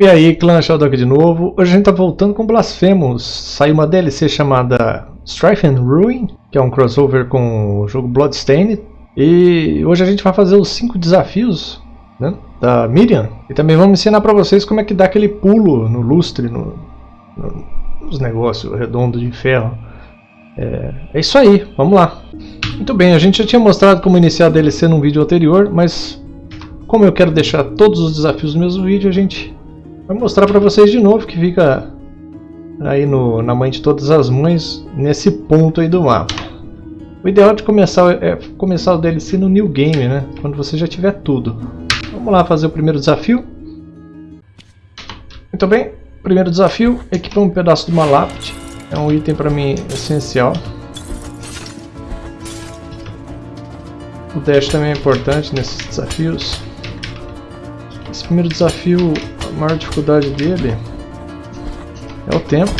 E aí, clã aqui de novo. Hoje a gente tá voltando com Blasphemous. Saiu uma DLC chamada Strife and Ruin, que é um crossover com o jogo Bloodstained. E hoje a gente vai fazer os 5 desafios né, da Miriam. E também vamos ensinar pra vocês como é que dá aquele pulo no lustre, no, no, nos negócios redondos de ferro. É, é isso aí, vamos lá. Muito bem, a gente já tinha mostrado como iniciar a DLC num vídeo anterior, mas como eu quero deixar todos os desafios no mesmo vídeo, a gente Vou mostrar para vocês de novo que fica aí no, na mãe de todas as mães, nesse ponto aí do mapa. O ideal de começar é começar o DLC no New Game, né? Quando você já tiver tudo. Vamos lá fazer o primeiro desafio. Muito bem, primeiro desafio, equipar um pedaço de uma lápide. É um item para mim essencial. O dash também é importante nesses desafios. Esse primeiro desafio a maior dificuldade dele é o tempo.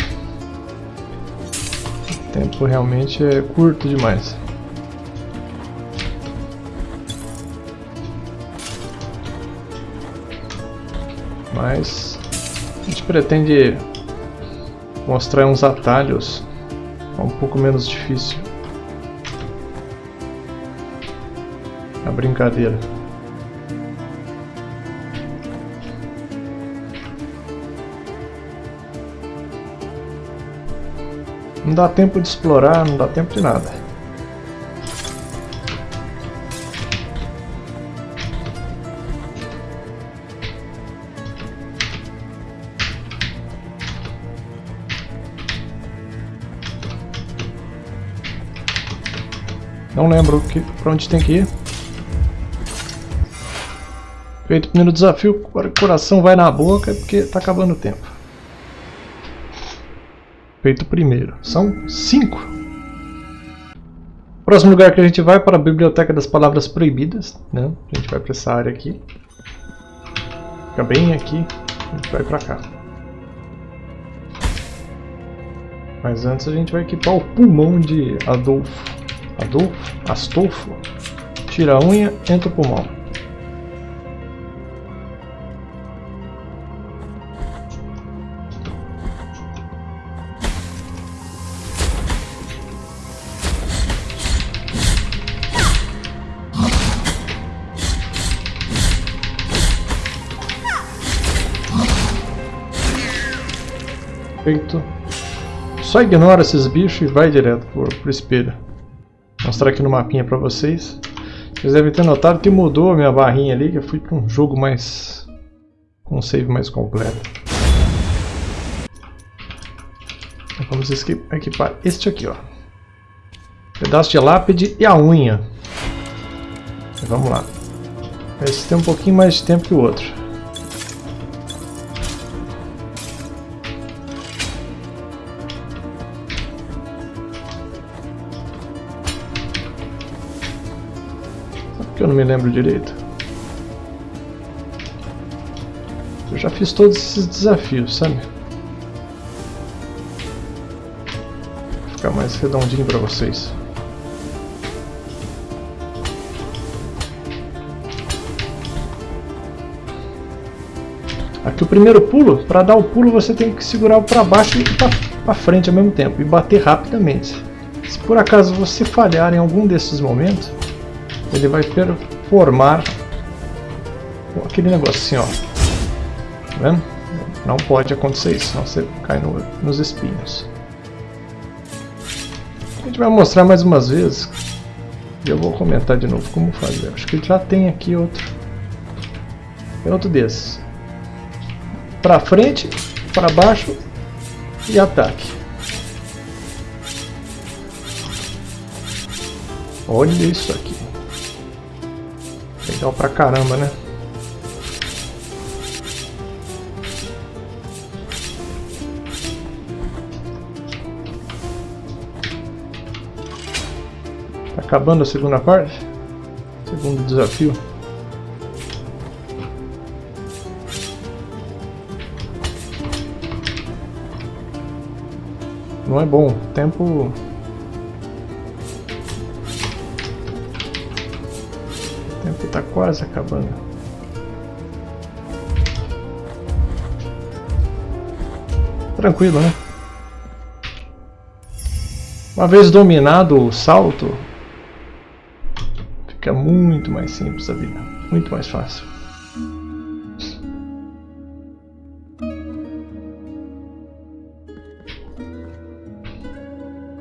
O tempo realmente é curto demais. Mas a gente pretende mostrar uns atalhos um pouco menos difícil. A brincadeira. Não dá tempo de explorar, não dá tempo de nada. Não lembro que, pra onde tem que ir. Feito o primeiro desafio, agora o coração vai na boca porque tá acabando o tempo feito primeiro. São cinco. Próximo lugar que a gente vai é para a Biblioteca das Palavras Proibidas. Né? A gente vai para essa área aqui. Fica bem aqui. A gente vai para cá. Mas antes a gente vai equipar o pulmão de Adolfo. Adolfo? Astolfo? Tira a unha, entra o pulmão. Feito. Só ignora esses bichos e vai direto pro, pro espelho. Vou mostrar aqui no mapinha pra vocês. Vocês devem ter notado que mudou a minha barrinha ali, que eu fui para um jogo mais... com um save mais completo. Vamos equipar este aqui, ó. Pedaço de lápide e a unha. Vamos lá. Esse tem um pouquinho mais de tempo que o outro. Não me lembro direito. Eu já fiz todos esses desafios, sabe? Vou ficar mais redondinho para vocês. Aqui o primeiro pulo, para dar o pulo você tem que segurar o para baixo e para frente ao mesmo tempo e bater rapidamente. Se por acaso você falhar em algum desses momentos, ele vai formar aquele negocinho, ó. Tá vendo? Não pode acontecer isso, senão você cai no, nos espinhos. A gente vai mostrar mais umas vezes. E eu vou comentar de novo como fazer. Acho que já tem aqui outro. Tem outro desses. Para frente, para baixo e ataque. Olha isso aqui. Legal pra caramba, né? Tá acabando a segunda parte? Segundo desafio. Não é bom. Tempo está quase acabando. tranquilo, né? Uma vez dominado o salto, fica muito mais simples a vida, muito mais fácil.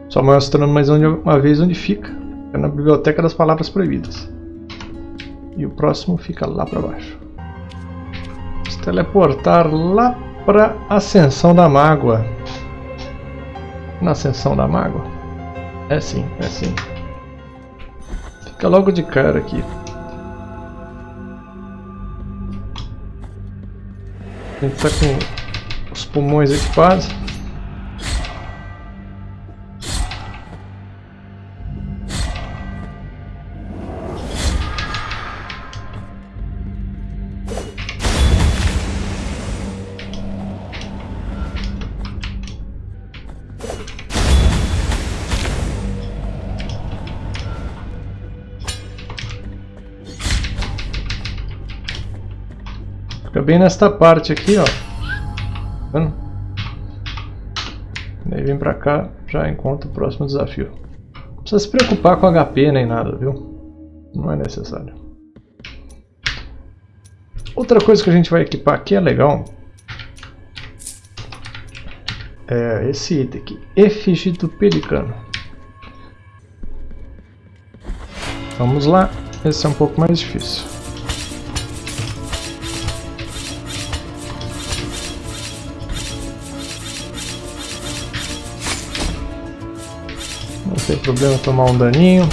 Só mostrando mais uma vez onde fica. É na Biblioteca das Palavras Proibidas. E o próximo fica lá para baixo. Vamos teleportar lá para Ascensão da Mágoa. Na Ascensão da Mágoa? É sim, é sim. Fica logo de cara aqui. A gente tá com os pulmões equipados. Bem nesta parte aqui, ó. Tá vendo? Daí vem pra cá, já encontra o próximo desafio. Não precisa se preocupar com HP nem nada, viu? Não é necessário. Outra coisa que a gente vai equipar aqui é legal. É esse item aqui. Efígie do Pelicano. Vamos lá. Esse é um pouco mais difícil. Tem problema tomar um daninho.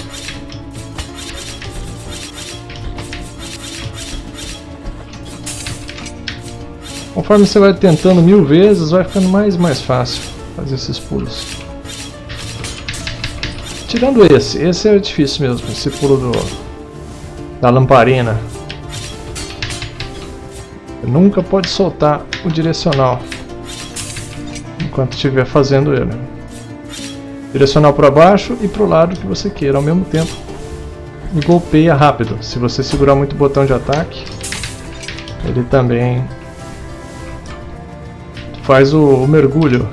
Conforme você vai tentando mil vezes, vai ficando mais e mais fácil fazer esses pulos. Tirando esse, esse é difícil mesmo, esse pulo do, da lamparina. Você nunca pode soltar o direcional enquanto estiver fazendo ele direcional para baixo e para o lado que você queira ao mesmo tempo. E golpeia rápido. Se você segurar muito o botão de ataque, ele também faz o, o mergulho.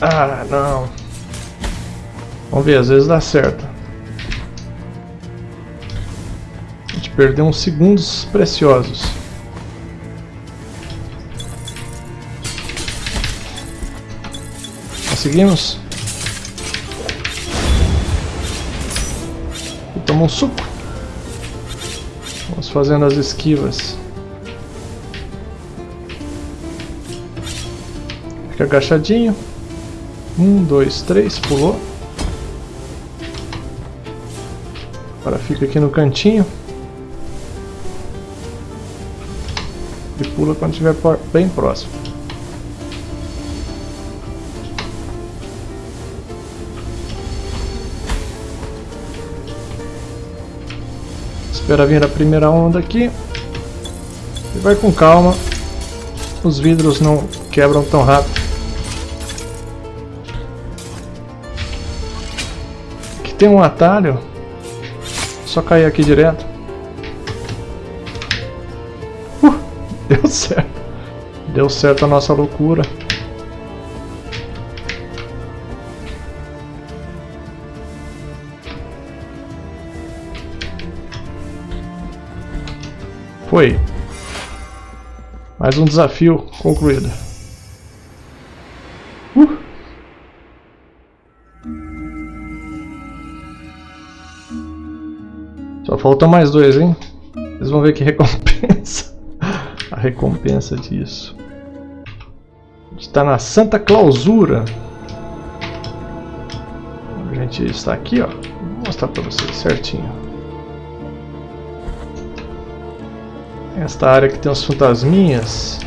Ah, não. Vamos ver, às vezes dá certo. A gente perdeu uns segundos preciosos. Conseguimos. E toma um suco. Vamos fazendo as esquivas. Fica agachadinho. Um, dois, três, pulou. Agora fica aqui no cantinho. E pula quando estiver bem próximo. Espera vir a primeira onda aqui. E vai com calma. Os vidros não quebram tão rápido. Aqui tem um atalho. Só cair aqui direto. Uh, deu certo. Deu certo a nossa loucura. Foi. Mais um desafio concluído. Uh. Só faltam mais dois, hein? Vocês vão ver que recompensa. A recompensa disso. A gente está na Santa Clausura. A gente está aqui, ó. Vou mostrar para vocês certinho. Esta área que tem os fantasminhas.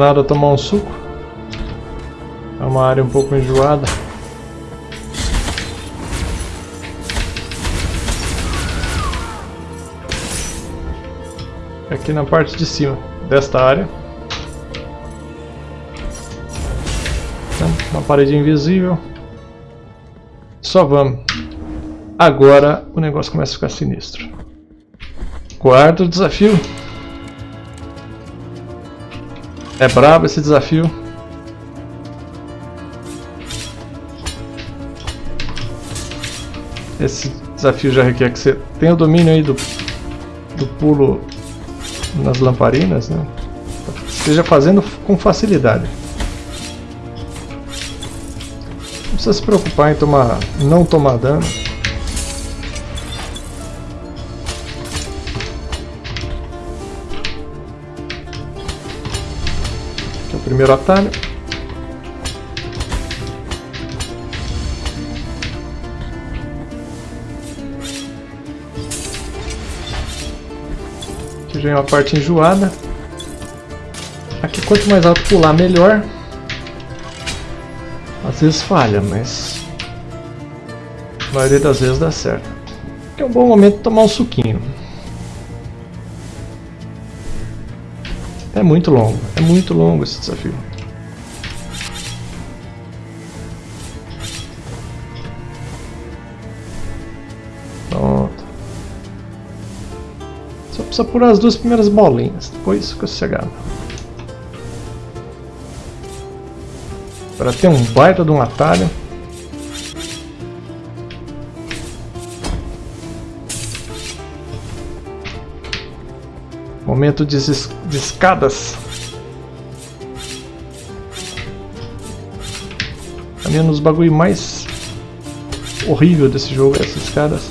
Nada tomar um suco. É uma área um pouco enjoada. Aqui na parte de cima desta área. Uma parede invisível. Só vamos. Agora o negócio começa a ficar sinistro. Quarto desafio. É brabo esse desafio. Esse desafio já requer que você tenha o domínio aí do, do pulo nas lamparinas, né? Esteja fazendo com facilidade. Não precisa se preocupar em tomar, não tomar dano. Primeiro atalho. Aqui já é uma parte enjoada. Aqui quanto mais alto pular, melhor. Às vezes falha, mas a maioria das vezes dá certo. Aqui é um bom momento de tomar um suquinho. É muito longo, é muito longo esse desafio. Pronto. Só precisa pôr as duas primeiras bolinhas, depois fica sossegado. Para ter um baita de um atalho. Momento de, de escadas. Caminhando nos bagulho mais horrível desse jogo, essas escadas.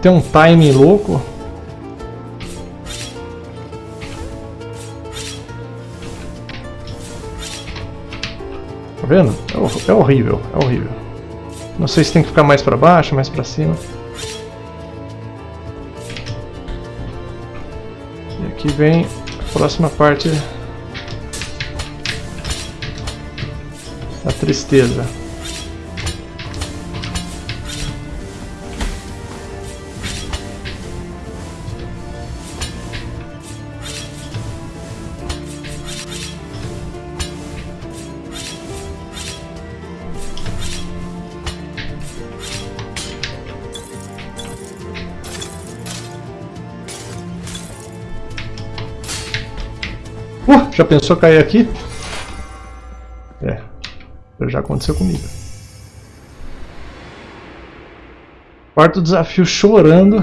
tem um timing louco. Vendo? É, é horrível, é horrível. Não sei se tem que ficar mais para baixo, mais para cima. E aqui vem a próxima parte da tristeza. Já pensou cair aqui? É, já aconteceu comigo. Quarto desafio chorando.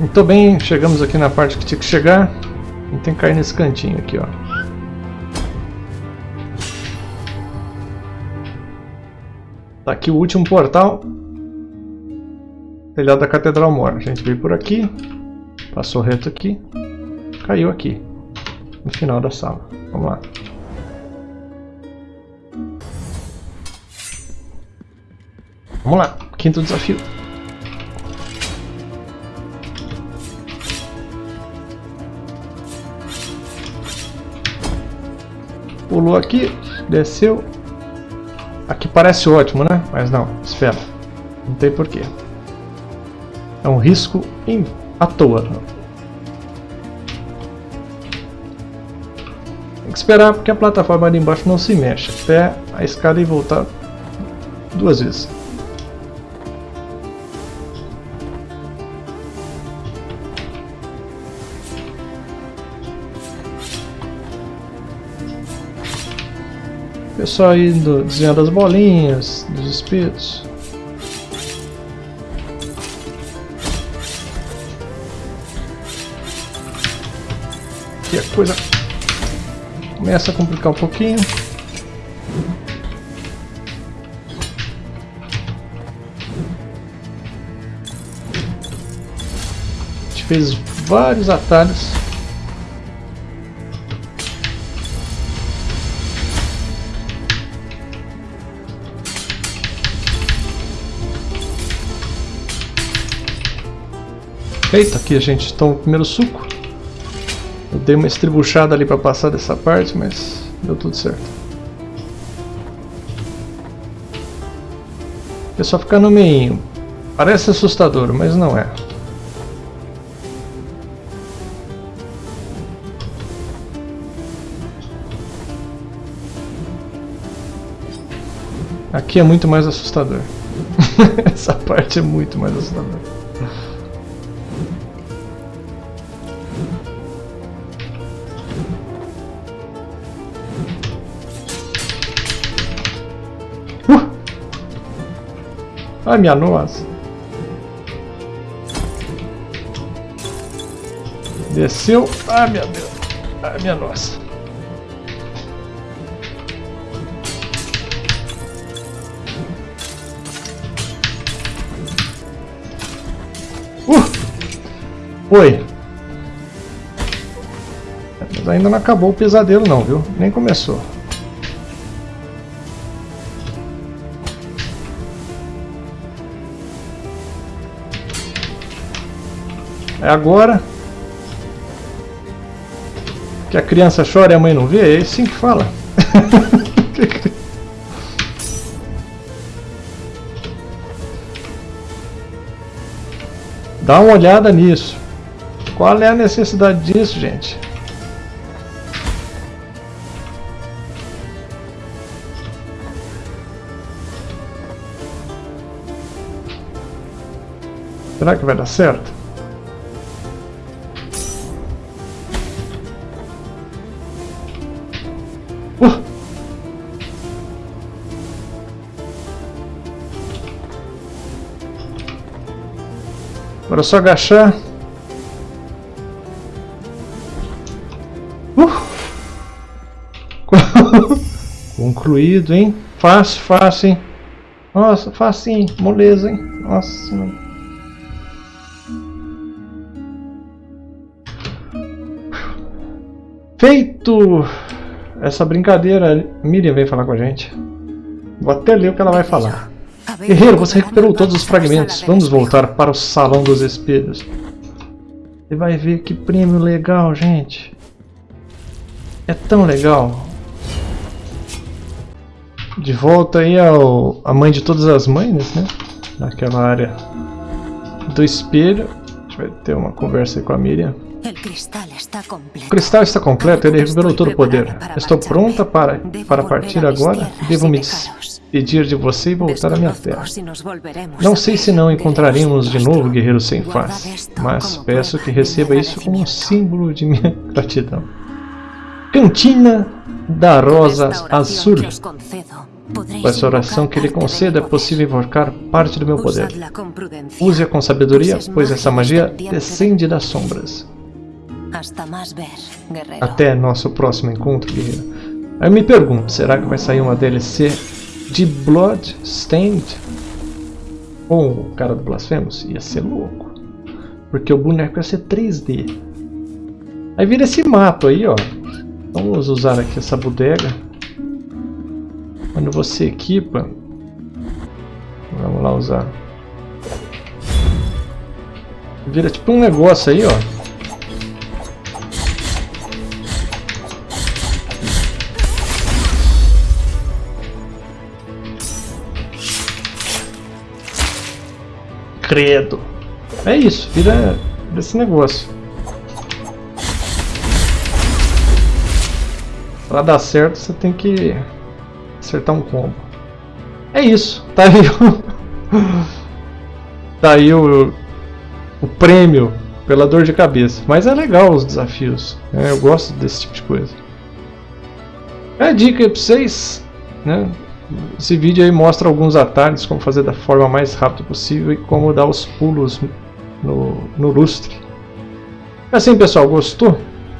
Muito bem, chegamos aqui na parte que tinha que chegar. Tem que cair nesse cantinho aqui, ó. Tá aqui o último portal. Telhado da Catedral Mor. A gente veio por aqui. Passou reto aqui. Caiu aqui. No final da sala. Vamos lá. Vamos lá. Quinto desafio. Pulou aqui, desceu. Aqui parece ótimo, né? Mas não, espera. Não tem porquê. É um risco em... à toa. Tem que esperar porque a plataforma ali embaixo não se mexe. Até a escada e voltar duas vezes. Pessoal só do, desenhando as bolinhas, dos espíritos. Aqui a coisa começa a complicar um pouquinho. A gente fez vários atalhos Feito aqui, a gente toma o primeiro suco. Eu dei uma estribuchada ali para passar dessa parte, mas deu tudo certo. É só ficar no meio. Parece assustador, mas não é. Aqui é muito mais assustador. Essa parte é muito mais assustadora. Ai, minha nossa. Desceu. Ai, meu Deus. Ai, minha nossa. Uh! Foi. Mas ainda não acabou o pesadelo não, viu? Nem começou. É agora que a criança chora e a mãe não vê? É assim que fala. Dá uma olhada nisso. Qual é a necessidade disso, gente? Será que vai dar certo? Agora é só agachar. Uh! Concluído, hein? Fácil, fácil, hein? Nossa, fácil, hein? Moleza, hein? Nossa, mano. Feito essa brincadeira, Miriam veio falar com a gente. Vou até ler o que ela vai falar. Guerreiro, você recuperou todos os fragmentos. Vamos voltar para o Salão dos Espelhos. Você vai ver que prêmio legal, gente. É tão legal. De volta aí ao a mãe de todas as mães, né? Naquela área do espelho. A gente vai ter uma conversa aí com a Miriam. O cristal está completo, ele recuperou todo o poder. Estou pronta para, para partir agora. Devo me despedir de você e voltar à minha terra. Não sei se não encontraremos de novo guerreiro sem face, mas peço que receba isso como um símbolo de minha gratidão. Cantina da Rosa Azul. Com essa oração que lhe conceda é possível invocar parte do meu poder. Use-a com sabedoria, pois essa magia descende das sombras. Até nosso próximo encontro, guerreiro. Eu me pergunto, será que vai sair uma DLC de Bloodstained? Ou o cara do Blasphemous? Ia ser louco. Porque o boneco ia ser 3D. Aí vira esse mato aí, ó. Vamos usar aqui essa bodega. Quando você equipa... Vamos lá usar. Vira tipo um negócio aí, ó. Credo. É isso, vira desse negócio. Pra dar certo, você tem que acertar um combo. É isso, tá aí o, tá aí o, o prêmio pela dor de cabeça. Mas é legal os desafios, né? eu gosto desse tipo de coisa. É a dica pra vocês, né? Esse vídeo aí mostra alguns atalhos, como fazer da forma mais rápida possível e como dar os pulos no, no lustre. É assim pessoal, gostou?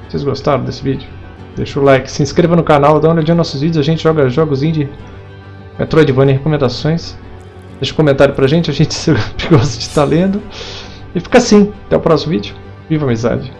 Vocês gostaram desse vídeo? Deixa o like, se inscreva no canal, dá uma olhadinha nos nossos vídeos, a gente joga jogos indie, Metroidvania e recomendações. Deixa um comentário pra gente, a gente gosta de estar lendo. E fica assim, até o próximo vídeo. Viva a amizade.